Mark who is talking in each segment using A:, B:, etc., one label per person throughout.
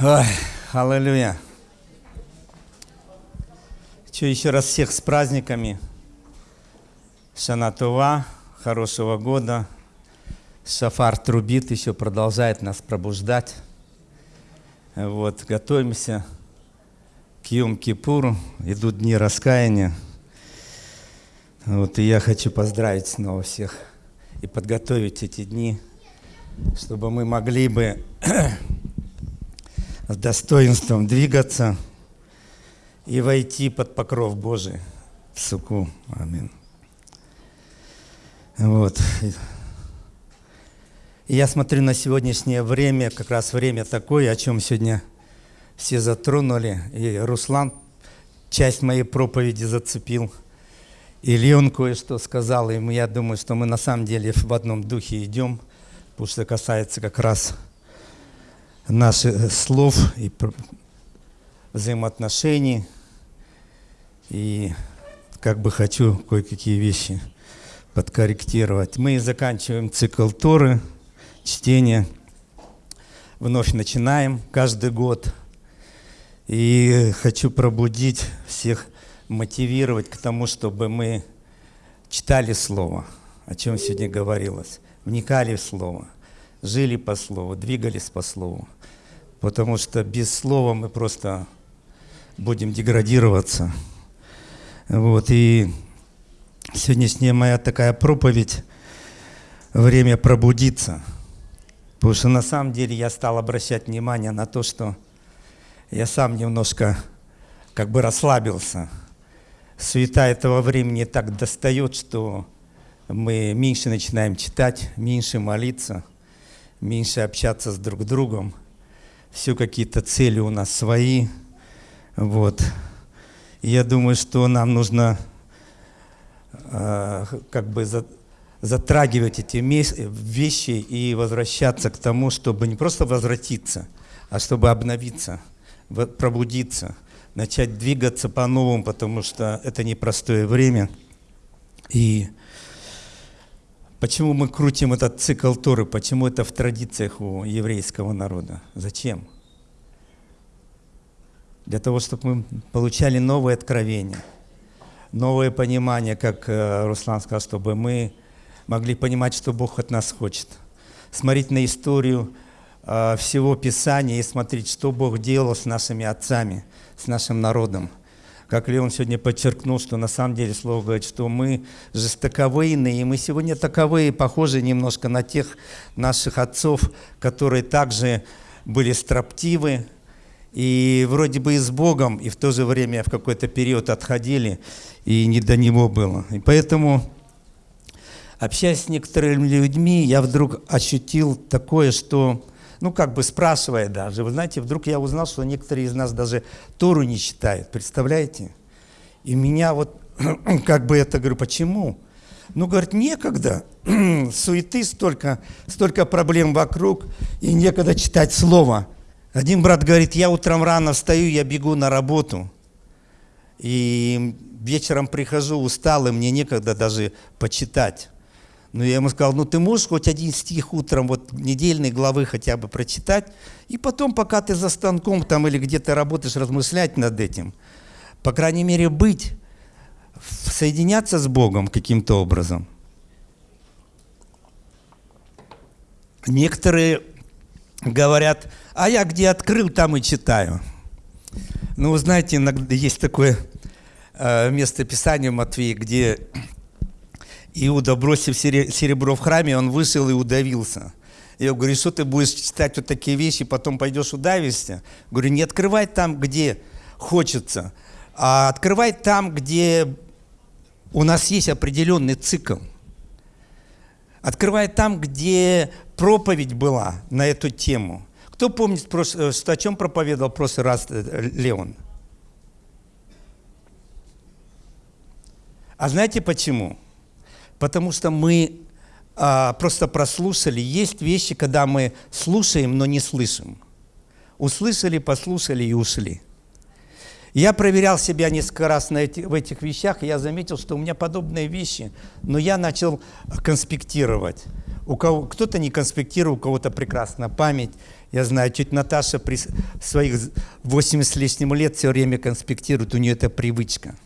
A: Ой, аллилуйя. Че, еще раз всех с праздниками. Шанатува, хорошего года. Шафар трубит, еще продолжает нас пробуждать. Вот, готовимся к Йом-Кипуру. Идут дни раскаяния. Вот, и я хочу поздравить снова всех и подготовить эти дни, чтобы мы могли бы с достоинством двигаться и войти под покров Божий в суку. Аминь. Вот. Я смотрю на сегодняшнее время, как раз время такое, о чем сегодня все затронули. И Руслан часть моей проповеди зацепил. И Леон кое-что сказал, и я думаю, что мы на самом деле в одном духе идем, потому что касается как раз наших слов и взаимоотношений. И как бы хочу кое-какие вещи подкорректировать. Мы заканчиваем цикл Торы, чтение. Вновь начинаем каждый год. И хочу пробудить всех, мотивировать к тому, чтобы мы читали Слово, о чем сегодня говорилось, вникали в Слово, жили по Слову, двигались по Слову. Потому что без Слова мы просто будем деградироваться. Вот, и сегодняшняя моя такая проповедь – время пробудиться. Потому что на самом деле я стал обращать внимание на то, что я сам немножко как бы расслабился. Суета этого времени так достает, что мы меньше начинаем читать, меньше молиться, меньше общаться с друг другом. Все какие-то цели у нас свои. Вот. Я думаю, что нам нужно э, как бы за, затрагивать эти вещи и возвращаться к тому, чтобы не просто возвратиться, а чтобы обновиться – пробудиться, начать двигаться по-новому, потому что это непростое время. И почему мы крутим этот цикл Торы, почему это в традициях у еврейского народа? Зачем? Для того, чтобы мы получали новые откровения, новое понимание, как э, Руслан сказал, чтобы мы могли понимать, что Бог от нас хочет. Смотреть на историю Э, всего Писания и смотреть, что Бог делал с нашими отцами, с нашим народом. Как Леон сегодня подчеркнул, что на самом деле Слово говорит, что мы жестоковыйные, и мы сегодня таковые, похожи немножко на тех наших отцов, которые также были строптивы, и вроде бы и с Богом, и в то же время в какой-то период отходили, и не до Него было. И поэтому, общаясь с некоторыми людьми, я вдруг ощутил такое, что ну, как бы спрашивая даже. Вы знаете, вдруг я узнал, что некоторые из нас даже Тору не читают, представляете? И меня вот, как бы это, говорю, почему? Ну, говорит, некогда, суеты столько, столько проблем вокруг, и некогда читать слово. Один брат говорит, я утром рано встаю, я бегу на работу, и вечером прихожу усталый, мне некогда даже почитать. Но я ему сказал, ну ты можешь хоть один стих утром, вот недельной главы хотя бы прочитать, и потом, пока ты за станком там или где-то работаешь, размышлять над этим. По крайней мере, быть, соединяться с Богом каким-то образом. Некоторые говорят, а я где открыл, там и читаю. Ну, вы знаете, иногда есть такое э, место Писания в Матвея, где Иуда, бросив серебро в храме, он вышел и удавился. Я говорю, что ты будешь читать вот такие вещи, потом пойдешь удавишься? Говорю, не открывай там, где хочется, а открывай там, где у нас есть определенный цикл. Открывай там, где проповедь была на эту тему. Кто помнит, что о чем проповедовал в прошлый раз э, Леон? А знаете почему? Потому что мы а, просто прослушали. Есть вещи, когда мы слушаем, но не слышим. Услышали, послушали и ушли. Я проверял себя несколько раз на эти, в этих вещах, и я заметил, что у меня подобные вещи, но я начал конспектировать. У кого, кто-то не конспектировал, у кого-то прекрасная память. Я знаю, чуть Наташа при своих 80 с лишним лет все время конспектирует, у нее это привычка.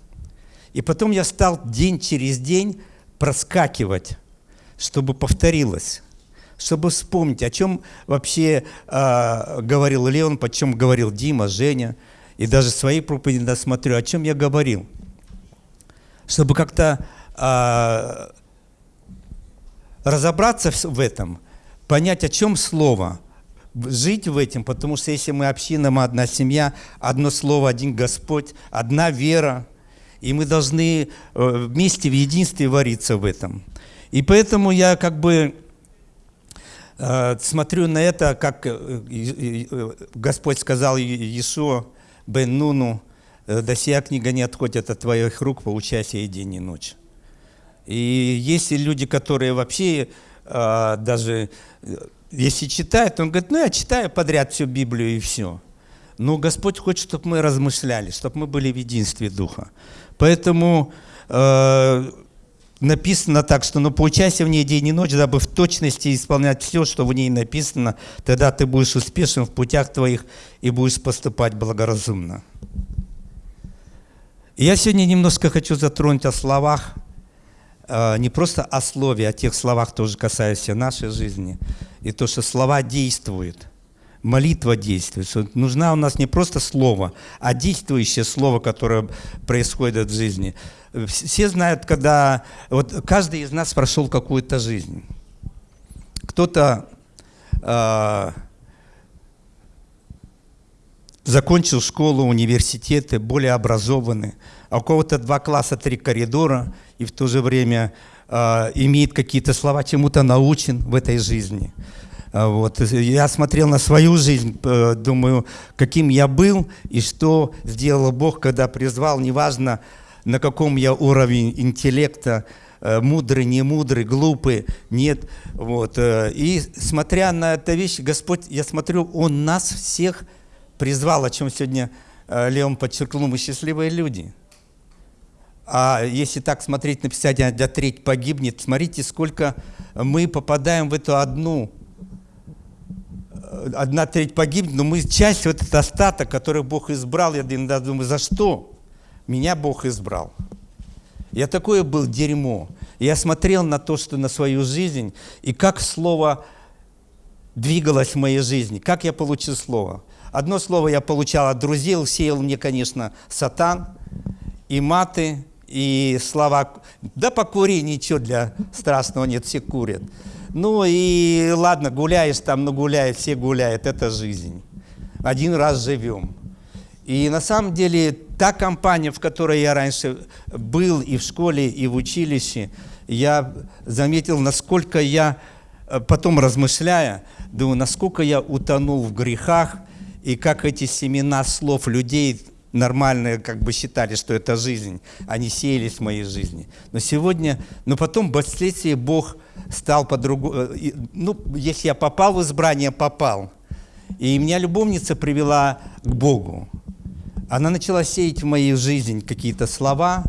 A: И потом я стал день через день проскакивать, чтобы повторилось, чтобы вспомнить, о чем вообще э, говорил Леон, о чем говорил Дима, Женя, и даже свои проповеди досмотрю, о чем я говорил. Чтобы как-то э, разобраться в этом, понять, о чем слово, жить в этом, потому что если мы община, мы одна семья, одно слово, один Господь, одна вера, и мы должны э, вместе в единстве вариться в этом. И поэтому я как бы э, смотрю на это, как э, Господь сказал Иешуа бен Нуну, «До сия книга не отходит от твоих рук, поучайся и день и ночь». И есть люди, которые вообще даже, если читают, он говорит, ну я читаю подряд всю Библию и все. Но Господь хочет, чтобы мы размышляли, чтобы мы были в единстве Духа. Поэтому э, написано так, что ну, поучайся в ней день и ночь, дабы в точности исполнять все, что в ней написано, тогда ты будешь успешен в путях твоих и будешь поступать благоразумно. Я сегодня немножко хочу затронуть о словах, э, не просто о слове, о тех словах тоже касающихся нашей жизни, и то, что слова действуют – молитва действует. Нужна у нас не просто слово, а действующее слово, которое происходит в жизни. Все знают, когда... Вот каждый из нас прошел какую-то жизнь. Кто-то э, закончил школу, университеты, более образованный, а у кого-то два класса, три коридора, и в то же время э, имеет какие-то слова, чему-то научен в этой жизни. А, вот. Я смотрел на свою жизнь, э, думаю, каким я был и что сделал Бог, когда призвал, неважно, на каком я уровень интеллекта, э, мудрый, не мудрый, глупый, нет. Вот. Э, и смотря на эту вещь, Господь, я смотрю, Он нас всех призвал, о чем сегодня Леон подчеркнул, мы счастливые люди. А если так смотреть, написать, а для треть погибнет, смотрите, сколько мы попадаем в эту одну одна треть погибнет, но мы часть, вот этот остаток, который Бог избрал, я иногда думаю, за что меня Бог избрал? Я такое был дерьмо. Я смотрел на то, что на свою жизнь, и как слово двигалось в моей жизни, как я получил слово. Одно слово я получал от друзей, сеял мне, конечно, сатан, и маты, и слова. Да покури, ничего для страшного нет, все курят. Ну и ладно, гуляешь там, ну гуляет, все гуляют, это жизнь. Один раз живем. И на самом деле та компания, в которой я раньше был и в школе, и в училище, я заметил, насколько я, э, потом размышляя, думаю, насколько я утонул в грехах, и как эти семена слов людей нормальные как бы считали, что это жизнь, они сеялись в моей жизни. Но сегодня, но потом впоследствии Бог стал по-другому, э, ну, если я попал в избрание, попал. И меня любовница привела к Богу. Она начала сеять в мою жизнь какие-то слова,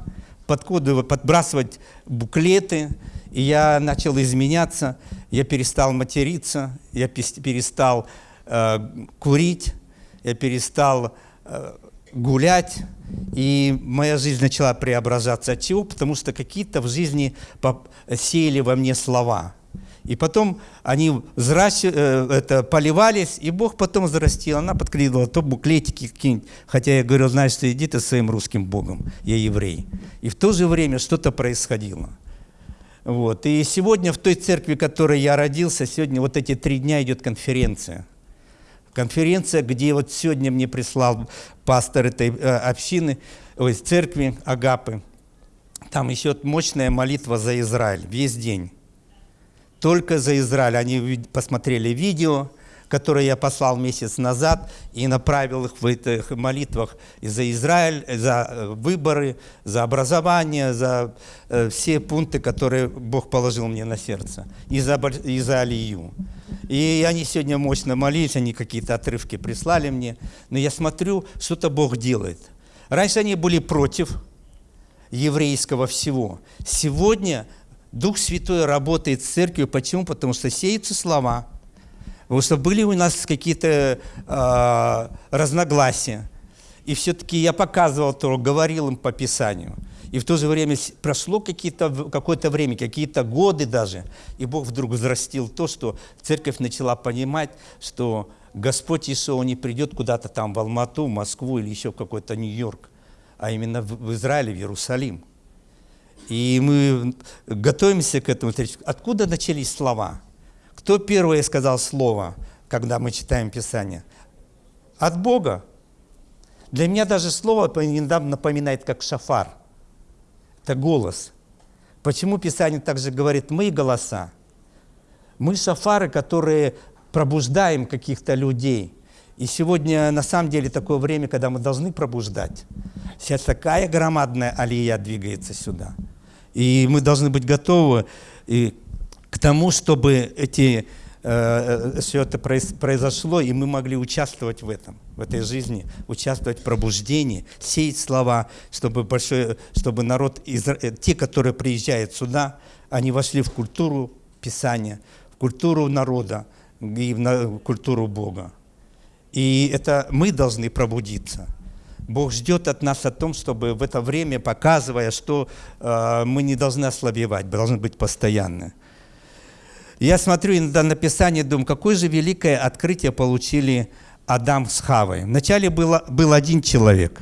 A: подкодывать, подбрасывать буклеты, и я начал изменяться, я перестал материться, я перестал э, курить, я перестал э, гулять, и моя жизнь начала преображаться. От чего? Потому что какие-то в жизни сеяли во мне слова. И потом они взращ... Э, это, поливались, и Бог потом взрастил. Она подкидывала то буклетики какие-нибудь. Хотя я говорю, знаешь, что иди ты своим русским Богом, я еврей. И в то же время что-то происходило. Вот. И сегодня в той церкви, в которой я родился, сегодня вот эти три дня идет конференция – конференция, где вот сегодня мне прислал пастор этой э, общины, ой, церкви Агапы. Там еще мощная молитва за Израиль весь день. Только за Израиль. Они посмотрели видео, которое я послал месяц назад, и направил их в этих молитвах за Израиль, за э, выборы, за образование, за э, все пункты, которые Бог положил мне на сердце, и за, и за Алию. И они сегодня мощно молились, они какие-то отрывки прислали мне. Но я смотрю, что-то Бог делает. Раньше они были против еврейского всего. Сегодня Дух Святой работает с церковью. Почему? Потому что сеются слова. Потому что были у нас какие-то э, разногласия. И все-таки я показывал то, говорил им по Писанию. И в то же время прошло какое-то время, какие-то годы даже, и Бог вдруг взрастил то, что церковь начала понимать, что Господь Иисус не придет куда-то там в Алмату, Москву или еще в какой-то Нью-Йорк, а именно в Израиле, в Иерусалим. И мы готовимся к этому. Откуда начались слова? Кто первое сказал слово, когда мы читаем Писание? От Бога. Для меня даже слово напоминает как шафар. Это голос. Почему Писание также говорит «мы голоса»? Мы шафары, которые пробуждаем каких-то людей. И сегодня на самом деле такое время, когда мы должны пробуждать. Сейчас такая громадная алия двигается сюда. И мы должны быть готовы и к тому, чтобы эти, э, все это произошло, и мы могли участвовать в этом, в этой жизни, участвовать в пробуждении, сеять слова, чтобы, большой, чтобы народ, э, те, которые приезжают сюда, они вошли в культуру Писания, в культуру народа, и в культуру Бога. И это мы должны пробудиться. Бог ждет от нас о том, чтобы в это время, показывая, что э, мы не должны ослабевать, должны быть постоянны. Я смотрю иногда на Писание, думаю, какое же великое открытие получили Адам с Хавой. Вначале было, был один человек.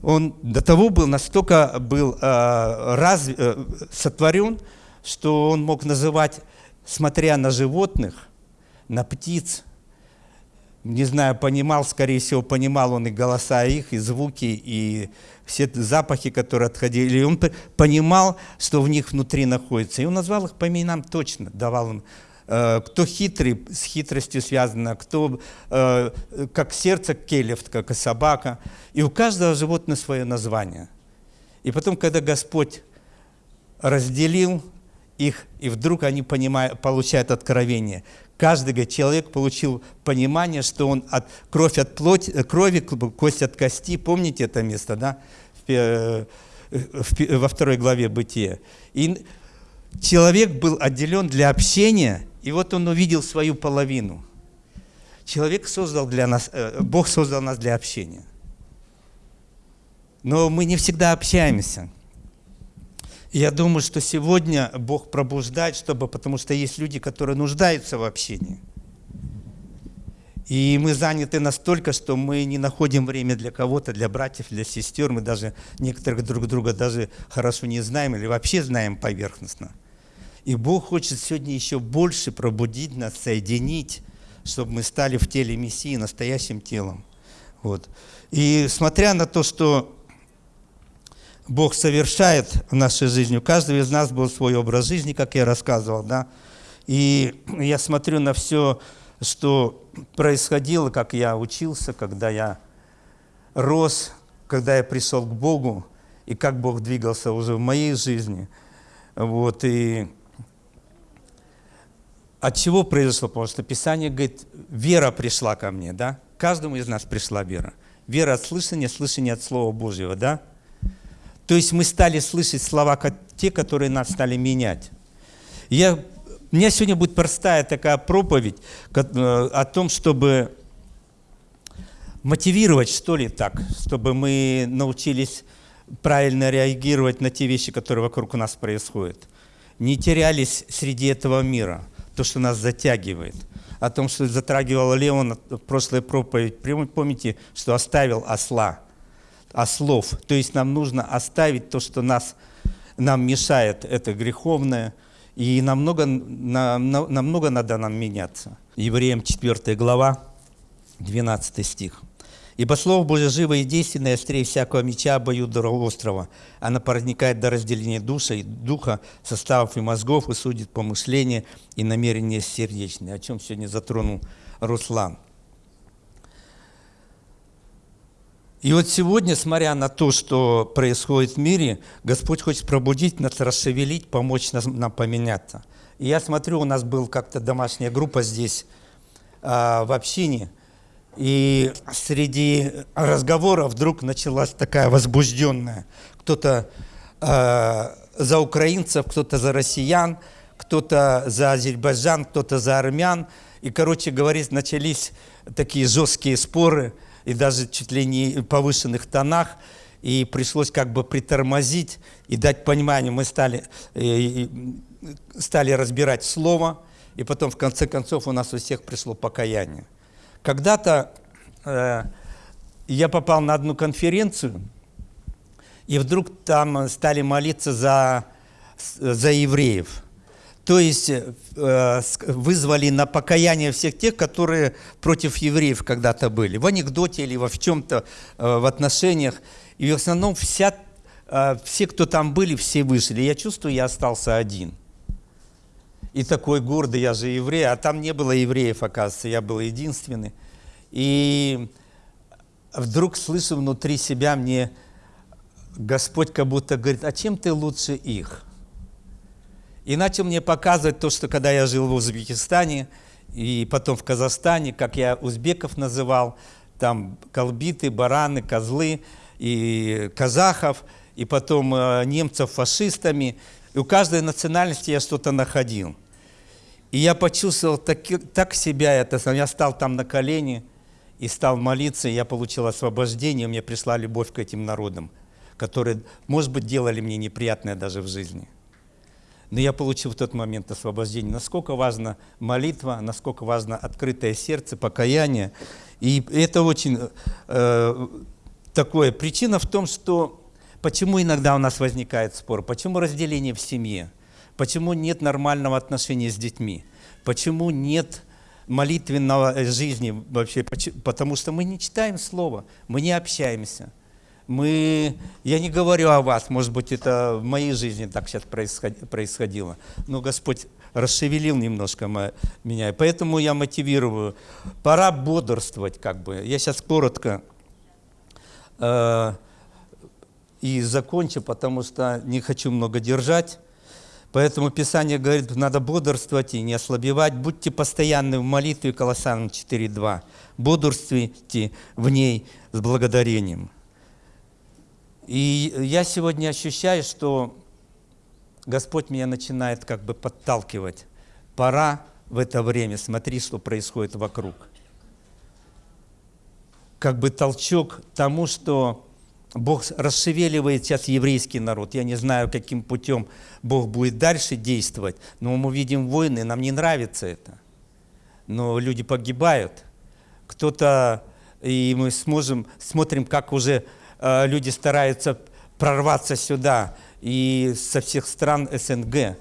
A: Он до того был настолько был э, раз, э, сотворен, что он мог называть смотря на животных, на птиц, не знаю, понимал, скорее всего, понимал он и голоса их, и звуки, и все запахи, которые отходили. И он понимал, что в них внутри находится. И он назвал их по именам точно, давал им э, кто хитрый, с хитростью связано, кто э, как сердце келев, как и собака. И у каждого животного свое название. И потом, когда Господь разделил их, и вдруг они понимают, получают откровение. Каждый человек получил понимание, что он от кровь от плоти, крови, кость от кости. Помните это место, да? В, э, в, во второй главе Бытия. И человек был отделен для общения, и вот он увидел свою половину. Человек создал для нас, э, Бог создал нас для общения. Но мы не всегда общаемся. Я думаю, что сегодня Бог пробуждает, чтобы, потому что есть люди, которые нуждаются в общении. И мы заняты настолько, что мы не находим время для кого-то, для братьев, для сестер. Мы даже некоторых друг друга даже хорошо не знаем или вообще знаем поверхностно. И Бог хочет сегодня еще больше пробудить нас, соединить, чтобы мы стали в теле Мессии настоящим телом. Вот. И смотря на то, что Бог совершает в нашей жизни. У каждого из нас был свой образ жизни, как я рассказывал, да. И я смотрю на все, что происходило, как я учился, когда я рос, когда я пришел к Богу, и как Бог двигался уже в моей жизни. Вот, и от чего произошло? Потому что Писание говорит, вера пришла ко мне, да? Каждому из нас пришла вера. Вера от слышания, слышание от Слова Божьего, да? То есть мы стали слышать слова, те, которые нас стали менять. Я, у меня сегодня будет простая такая проповедь э, о том, чтобы мотивировать, что ли, так, чтобы мы научились правильно реагировать на те вещи, которые вокруг нас происходят. Не терялись среди этого мира, то, что нас затягивает. О том, что затрагивал Леон в прошлой проповедь. Помните, что оставил осла – ослов. То есть нам нужно оставить то, что нас, нам мешает, это греховное, и намного, нам, намного надо нам меняться. Евреям 4 глава, 12 стих. «Ибо Слово Божие живо и действенное, острее всякого меча обоюдного острова. Оно проникает до разделения душа и духа, составов и мозгов, и судит помышления и намерения сердечные». О чем сегодня затронул Руслан. И вот сегодня, смотря на то, что происходит в мире, Господь хочет пробудить нас, расшевелить, помочь нам, нам поменяться. И я смотрю, у нас была как-то домашняя группа здесь, э, в общине, и среди разговоров вдруг началась такая возбужденная. Кто-то э, за украинцев, кто-то за россиян, кто-то за Азербайджан, кто-то за армян. И, короче говоря, начались такие жесткие споры, и даже чуть ли не повышенных тонах, и пришлось как бы притормозить и дать понимание. Мы стали, э, стали разбирать слово, и потом в конце концов у нас у всех пришло покаяние. Когда-то э, я попал на одну конференцию, и вдруг там стали молиться за, за евреев. То есть э, вызвали на покаяние всех тех, которые против евреев когда-то были. В анекдоте или во в чем-то, э, в отношениях. И в основном вся, э, все, кто там были, все вышли. Я чувствую, я остался один. И такой гордый, я же еврей, а там не было евреев, оказывается, я был единственный. И вдруг слышу внутри себя мне, Господь как будто говорит, а чем ты лучше их? И начал мне показывать то, что когда я жил в Узбекистане, и потом в Казахстане, как я узбеков называл, там колбиты, бараны, козлы, и казахов, и потом э, немцев фашистами. И у каждой национальности я что-то находил. И я почувствовал так, так себя, это, я стал там на колени и стал молиться, и я получил освобождение, мне пришла любовь к этим народам, которые, может быть, делали мне неприятное даже в жизни. Но я получил в тот момент освобождение. Насколько важна молитва, насколько важно открытое сердце, покаяние. И это очень э, такое. Причина в том, что почему иногда у нас возникает спор, почему разделение в семье. Почему нет нормального отношения с детьми? Почему нет молитвенного э, жизни вообще? Потому что мы не читаем Слово, мы не общаемся. Мы, я не говорю о вас, может быть, это в моей жизни так сейчас происходило, но Господь расшевелил немножко меня, поэтому я мотивирую. Пора бодрствовать, как бы. Я сейчас коротко э, и закончу, потому что не хочу много держать. Поэтому Писание говорит, надо бодрствовать и не ослабевать. Будьте постоянны в молитве, Колоссянам 4.2. Бодрствуйте в ней с благодарением. И я сегодня ощущаю, что Господь меня начинает как бы подталкивать. Пора в это время, смотри, что происходит вокруг. Как бы толчок тому, что Бог расшевеливает сейчас еврейский народ. Я не знаю, каким путем Бог будет дальше действовать, но мы видим войны, нам не нравится это. Но люди погибают. Кто-то, и мы сможем, смотрим, как уже люди стараются прорваться сюда и со всех стран СНГ,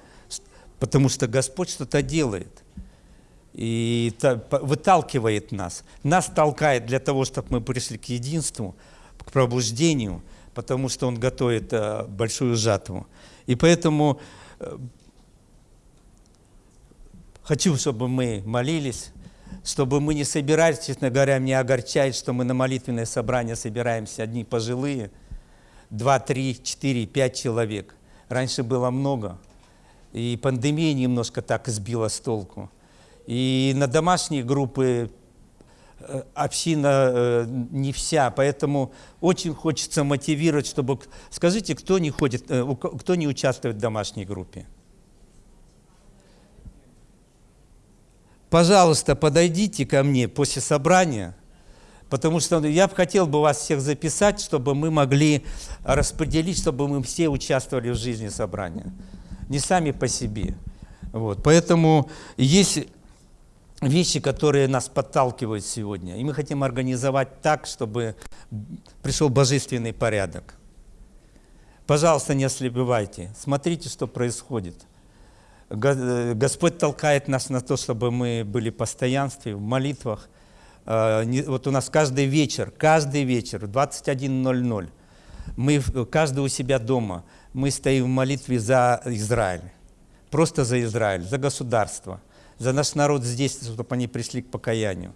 A: потому что Господь что-то делает и выталкивает нас. Нас толкает для того, чтобы мы пришли к единству, к пробуждению, потому что Он готовит э, большую жатву. И поэтому э, хочу, чтобы мы молились, чтобы мы не собирались, честно говоря, меня огорчает, что мы на молитвенное собрание собираемся одни пожилые, два, три, четыре, пять человек. Раньше было много, и пандемия немножко так сбила с толку. И на домашние группы Э, община э, не вся, поэтому очень хочется мотивировать, чтобы... Скажите, кто не, ходит, э, кто не участвует в домашней группе? Пожалуйста, подойдите ко мне после собрания, потому что я бы хотел бы вас всех записать, чтобы мы могли распределить, чтобы мы все участвовали в жизни собрания. Не сами по себе. Вот. Поэтому есть вещи, которые нас подталкивают сегодня. И мы хотим организовать так, чтобы пришел божественный порядок. Пожалуйста, не ослепевайте. Смотрите, что происходит. Господь толкает нас на то, чтобы мы были в постоянстве, в молитвах. А, вот у нас каждый вечер, каждый вечер в 21.00 мы каждый у себя дома, мы стоим в молитве за Израиль. Просто за Израиль, за государство – за наш народ здесь, чтобы они пришли к покаянию.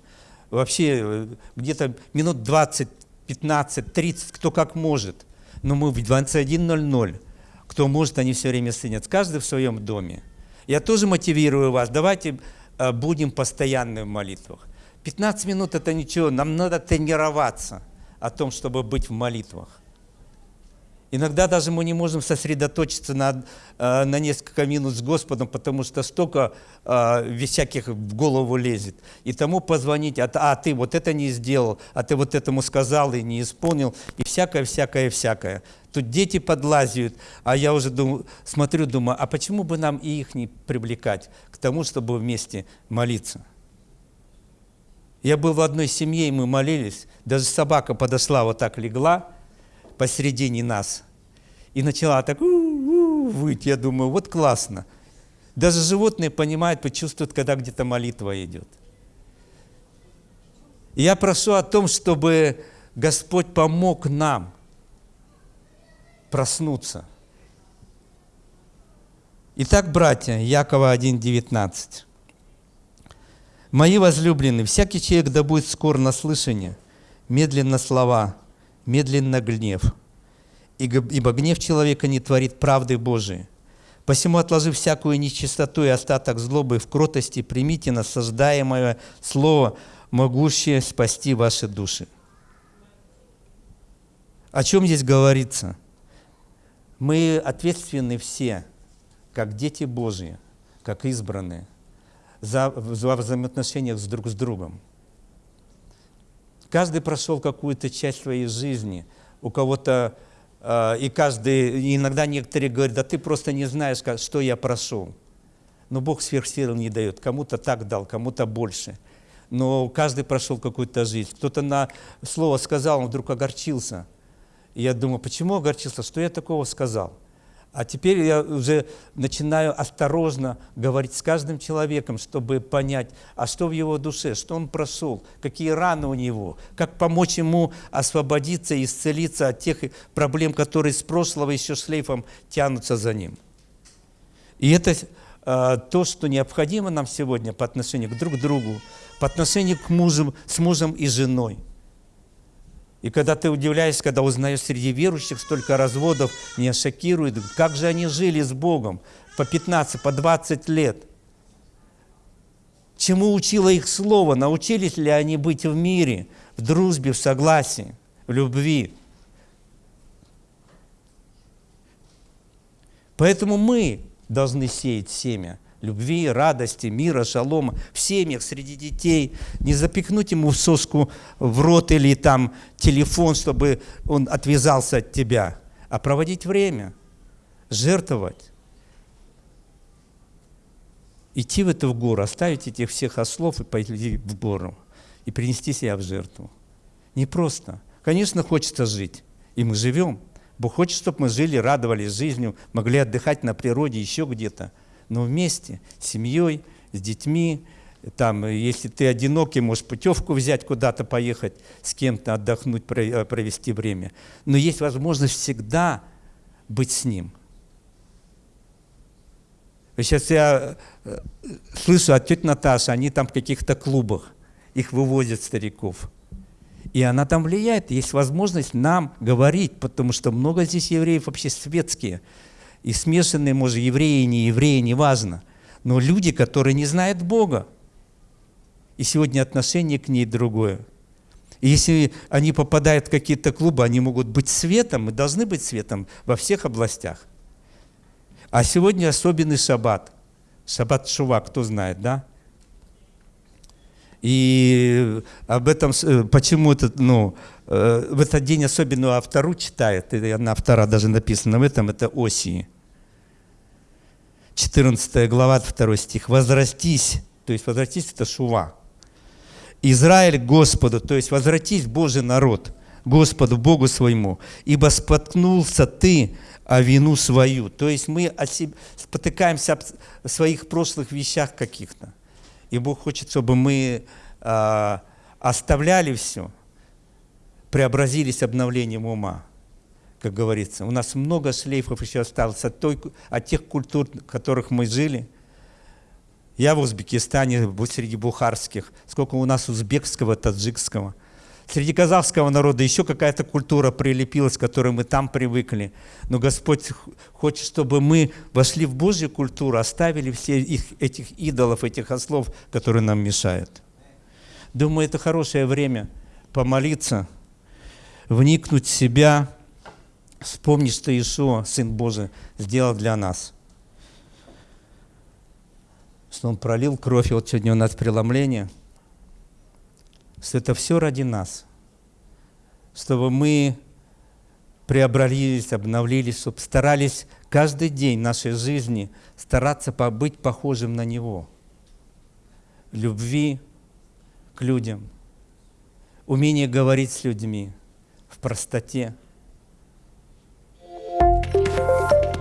A: Вообще э, где-то минут 20, 15, 30, кто как может. Но мы в 21.00, кто может, они все время сынят. Каждый в своем доме. Я тоже мотивирую вас, давайте э, будем постоянны в молитвах. 15 минут это ничего, нам надо тренироваться о том, чтобы быть в молитвах. Иногда даже мы не можем сосредоточиться на, э, на несколько минут с Господом, потому что столько э, всяких в голову лезет. И тому позвонить, а, а ты вот это не сделал, а ты вот этому сказал и не исполнил, и всякое, всякое, всякое. Тут дети подлазят, а я уже думаю, смотрю, думаю, а почему бы нам и их не привлекать к тому, чтобы вместе молиться? Я был в одной семье, и мы молились, даже собака подошла, вот так легла, посередине нас и начала так у -у -у выть. Я думаю, вот классно. Даже животные понимают, почувствуют, когда где-то молитва идет. Я прошу о том, чтобы Господь помог нам проснуться. Итак, братья, Якова 1.19. «Мои возлюбленные, всякий человек да будет скор на слышание, медленно слова, медленно гнев, ибо гнев человека не творит правды Божией. Посему, отложив всякую нечистоту и остаток злобы в кротости, примите насаждаемое слово, могущее спасти ваши души. О чем здесь говорится? Мы ответственны все, как дети Божьи, как избранные, за, за взаимоотношениях с друг с другом. Каждый прошел какую-то часть своей жизни. У кого-то, э, и каждый, и иногда некоторые говорят, да ты просто не знаешь, как, что я прошел. Но Бог сверхсил не дает. Кому-то так дал, кому-то больше. Но каждый прошел какую-то жизнь. Кто-то на слово сказал, он вдруг огорчился. Я думаю, почему огорчился? Что я такого сказал? А теперь я уже начинаю осторожно говорить с каждым человеком, чтобы понять, а что в его душе, что он прошел, какие раны у него, как помочь ему освободиться и исцелиться от тех проблем, которые с прошлого еще шлейфом тянутся за ним. И это э, то, что необходимо нам сегодня по отношению к друг другу, по отношению к мужу, с мужем и женой – и когда ты удивляешься, когда узнаешь среди верующих столько разводов, меня шокирует, как же они жили с Богом по 15, по 20 лет. Чему учило их Слово? Научились ли они быть в мире, в дружбе, в согласии, в любви? Поэтому мы должны сеять семя любви, радости, мира, шалома в семьях, среди детей. Не запихнуть ему соску в рот или там телефон, чтобы он отвязался от тебя, а проводить время, жертвовать. Идти в эту гору, оставить этих всех ослов и пойти в гору и принести себя в жертву. Не просто. Конечно, хочется жить, и мы живем. Бог хочет, чтобы мы жили, радовались жизнью, могли отдыхать на природе, еще где-то – но вместе, с семьей, с детьми. Там, если ты одинокий, можешь путевку взять, куда-то поехать, с кем-то отдохнуть, э, провести время. Но есть возможность всегда быть с ним. Сейчас я э, слышу от тети Наташи, они там в каких-то клубах, их вывозят стариков. И она там влияет, есть возможность нам говорить, потому что много здесь евреев вообще светские, и смешанные, может, евреи, не евреи, неважно, но люди, которые не знают Бога. И сегодня отношение к ней другое. И если они попадают в какие-то клубы, они могут быть светом, и должны быть светом во всех областях. А сегодня особенный шаббат. Шаббат Шува, кто знает, да? И об этом, э, почему это, ну, э, в этот день особенно автору читает, и одна автора даже написана в этом, это Осии. 14 глава, 2 стих. «Возвратись», то есть возвратись – это шува. «Израиль Господу», то есть возвратись, Божий народ, Господу, Богу своему, ибо споткнулся ты о вину свою». То есть мы спотыкаемся в своих прошлых вещах каких-то. И Бог хочет, чтобы мы э, оставляли все, преобразились обновлением ума как говорится. У нас много шлейфов еще осталось от, той, от тех культур, в которых мы жили. Я в Узбекистане, среди бухарских. Сколько у нас узбекского, таджикского. Среди казахского народа еще какая-то культура прилепилась, к которой мы там привыкли. Но Господь хочет, чтобы мы вошли в Божью культуру, оставили все их, этих идолов, этих ослов, которые нам мешают. Думаю, это хорошее время помолиться, вникнуть в себя, вспомнить, что Иешуа, Сын Божий, сделал для нас. Что Он пролил кровь, и вот сегодня у нас преломление. Что это все ради нас. Чтобы мы преобразились, обновились, чтобы старались каждый день нашей жизни стараться быть похожим на Него. Любви к людям, умение говорить с людьми в простоте – Bye.